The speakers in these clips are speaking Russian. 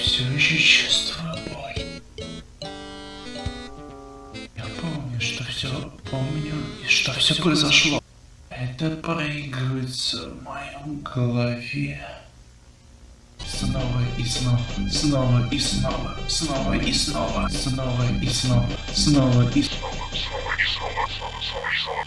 все еще чувствую боль. Я помню, что все помню и что все произошло. Это проигрывается в моем голове. Снова и снова, снова и снова, снова и снова, снова и снова, снова и снова. Майкл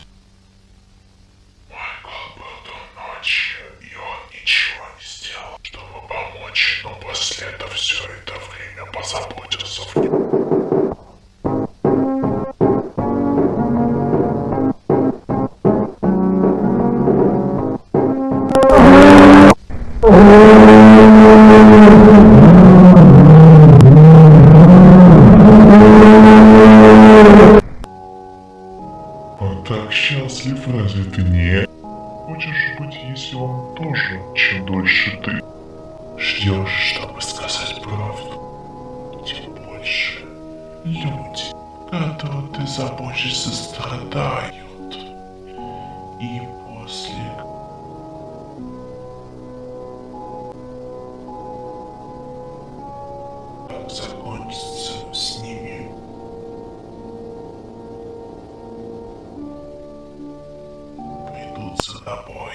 Он так счастлив, разве ты не? Хочешь быть, если он тоже, чем дольше ты ждешь, чтобы сказать правду, тем больше люди, которых ты заботишься, страдают. И закончится с ними придут за тобой.